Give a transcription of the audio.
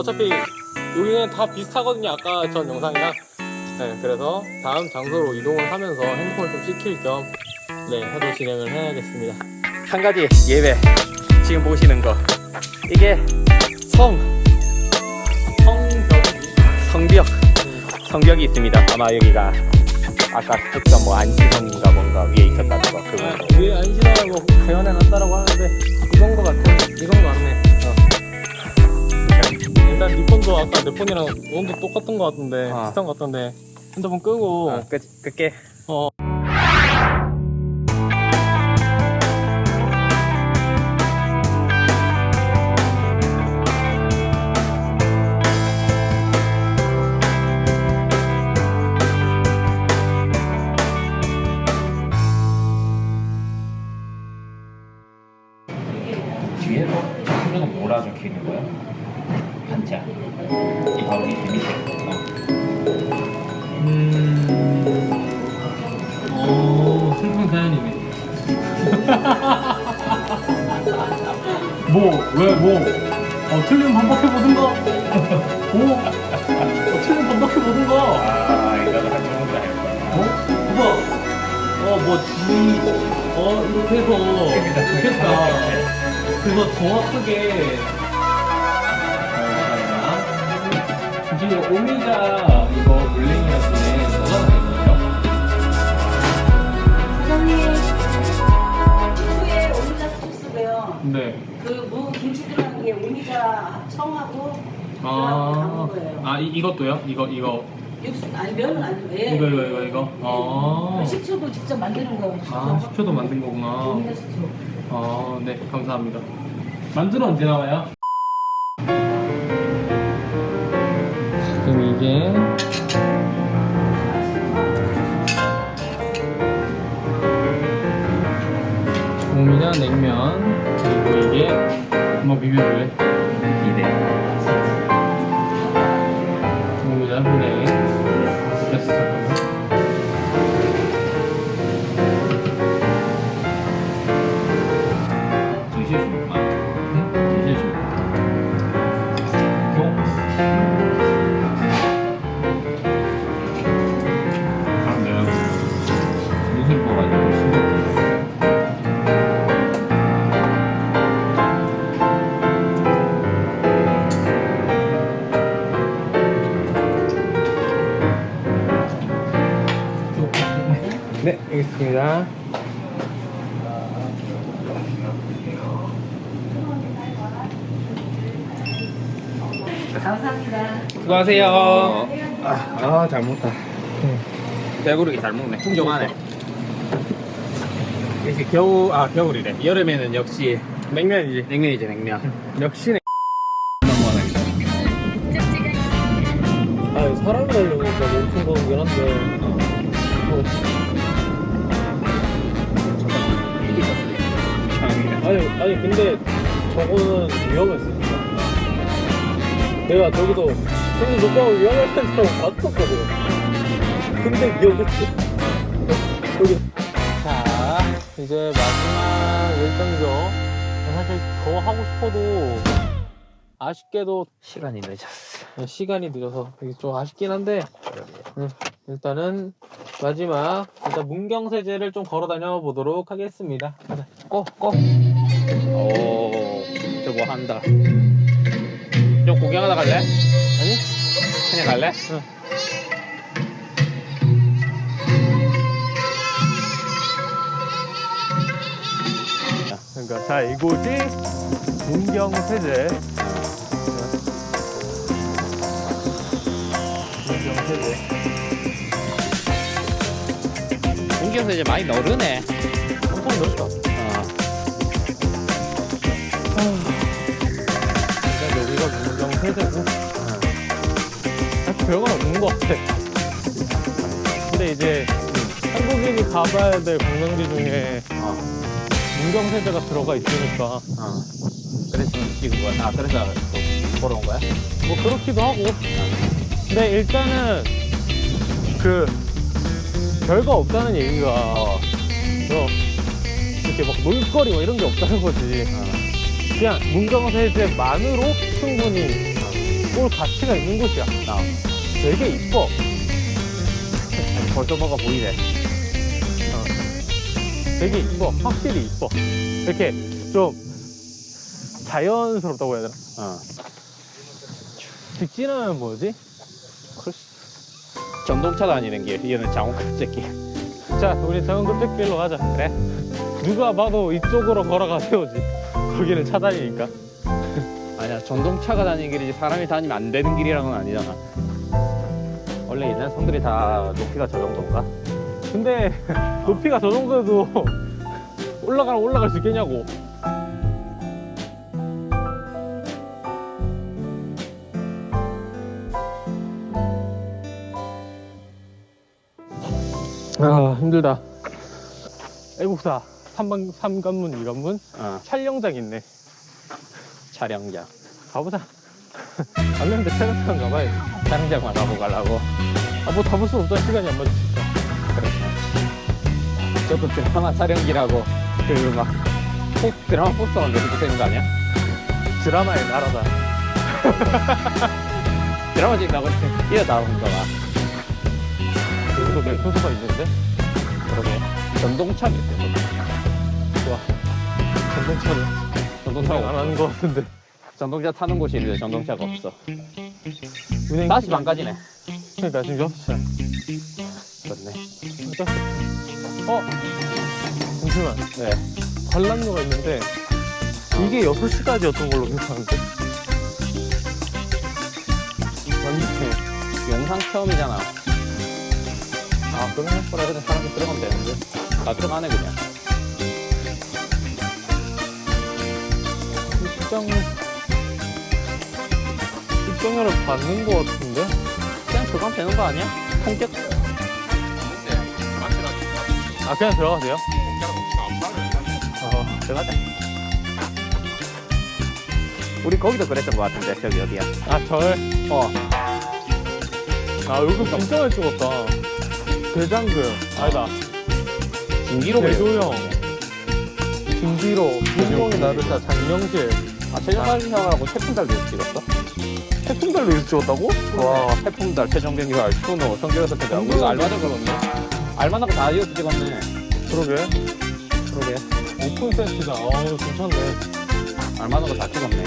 어차피 여기는 다 비슷하거든요 아까 전 영상이랑. 네 그래서 다음 장소로 이동을 하면서 핸드폰을 좀 씻길 겸 네, 해도 진행을 해야겠습니다. 한 가지 예외 지금 보시는 거. 이게 성 성벽이 성벽 성벽이 있습니다. 아마 여기가 아까 했던 뭐 안시성인가 뭔가 위에 있었다는 거 그거. 아, 위에 안시라고 재현해 놨다라고 하는데 이건 거 같아 이건 거 같네 어. 일단 네 폰도 아까 내 폰이랑 온도 똑같은 거 같은데 어. 비슷한 거 같던데 핸드폰 끄고 어, 끝, 끝게 어. 왜, 뭐, 어, 틀리면 반박해보든가. 뭐, 어, 틀리면 반박해보든가. 아 이거는 한 정도 할 거야 어? 그거, 어, 뭐, 지, 어, 이렇게 해서 좋겠다. 그래서 정확하게, 어, 이제 오미자 이거 청하고 아, 담은 거예요. 아 이, 이것도요? 이거 이거 육수 아니 면은 아니고 예. 이거 이거 이거 이거. 아, 식초도 직접 만드는 거예요. 아 식초도 만든 거구나. 오미자 식초. 아, 네 감사합니다. 만두는 언제 나와요? 지금 이게 오미자 냉면 그리고 이게 뭐 비벼줄래? 이 네, 알겠습니다. 감사합니다. 수고하세요. 아, 잘 먹다. 배부르게 잘 먹네. 풍족하네. 이제 겨울, 아, 겨울이래. 여름에는 역시 냉면이지. 냉면이지, 냉면. 역시 아니, 근데 저거는 위험했어, 진짜. 내가 저기서, 저기 녹방을 위험했다는 사람 봤었거든. 근데 위험했지. 여기. 자, 이제 마지막 일정이죠. 사실 더 하고 싶어도, 아쉽게도 시간이 늦었어. 네, 시간이 늦어서 되게 좀 아쉽긴 한데 음, 일단은 마지막 일단 문경세제를 좀 걸어 다녀 보도록 하겠습니다. 가자. 고, 고. 오, 저뭐 한다. 좀 구경하다 갈래? 아니? 그냥 갈래? 응. 그러니까 자 이곳이 문경세제. 문경세제. 문경에서 이제 많이 너르네. 엄청 넓다. 어. 일단 여기가 문경세제고. 사실 별건 없는 것 같아. 근데 이제 한국인이 가봐야 될 관광지 중에 어. 문경세제가 들어가 있으니까 어. 그래서 찍은 거야. 아, 그래서 또 보러 온 거야? 뭐 그렇기도 하고. 근데 일단은 그 별거 없다는 얘기가 어, 이렇게 막 놀거리 뭐 이런 게 없다는 거지. 어. 그냥 문경세제만으로 충분히 올 가치가 있는 곳이야. 어. 되게 이뻐. 아니, 벌써 뭐가 보이네. 되게 이뻐. 확실히 이뻐. 이렇게 좀 자연스럽다고 해야 되나? 어. 직진하면 뭐지? 전동차 다니는 길. 얘는 장원급제길. 자, 우리 정은급택길로 가자. 그래? 누가 봐도 이쪽으로 걸어가세요지. 거기는 차 다니니까. 아니야, 전동차가 다니는 길이지 사람이 다니면 안 되는 길이라는 건 아니잖아. 원래 옛날 성들이 다 높이가 저 정도인가? 근데 높이가 저 정도여도 올라가면 올라갈 수 있겠냐고. 아 힘들다. 애국사 3번, 3관문, 2관문 어, 촬영장 있네. 촬영장. 가보자. 안는데 촬영장 가봐야지. 촬영장만 가고 가려고. 아 뭐 가볼 수 없잖아 시간이 안 맞으니까. 저도 드라마 촬영기라고 그 막 드라마 포스터가 내리고 되는 거 아니야? 드라마의 나라다. 드라마 찍다고 뛰어나오는 거 가 여기도 맵소스가 있는데? 그러게 전동차 몇 대? 좋아. 전동차를 전동차 안 하는 것 같은데. 전동차 타는 곳이 있는데 전동차가 없어. 은행 5시 반까지네. 그러니까 지금 6시야. 그렇네. 어? 잠시만. 네. 관람료가 있는데 이게 6시까지였던 걸로 기억하는데. 맞네. 영상 체험이잖아. 아, 그러면 할 거라 그냥 사람들 들어가면 되는데. 다 들어가네, 그냥. 입장 입장료를 받는 것 같은데? 그냥 들어가면 되는 거 아니야? 통계 아 그냥 들어가세요? 어, 들어가자. 우리 거기도 그랬던 것 같은데, 저기 어디야? 아 절. 어, 아 얼굴 진짜 많이 찍었다. 대장금 아니다. 그래. 대도형 김기로 김동희 나르샤 장영실 아, 최종관리형하고 태풍달 도 찍었어? 태풍달로 이렇게 찍었다고? 와, 태풍달, 최종경기발, 추노, 성교여서 태자. 우리가 알바도 그렇네. 알바나고 다 이어서 찍었네. 그러게 그러게. 오픈 세트다. 어우 괜찮네. 알바나고 다 찍었네.